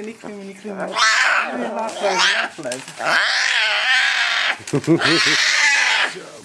Nee, niet klimmen, niet klimmen. Laag blijven, laag blijven.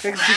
Kijk eens,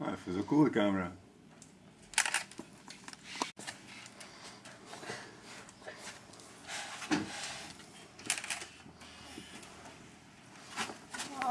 even zo cool de camera.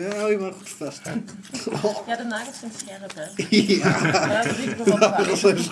Ja, hou je maar goed vast. Ja, de nagels zijn scherp, hè. Ja, Maar dat is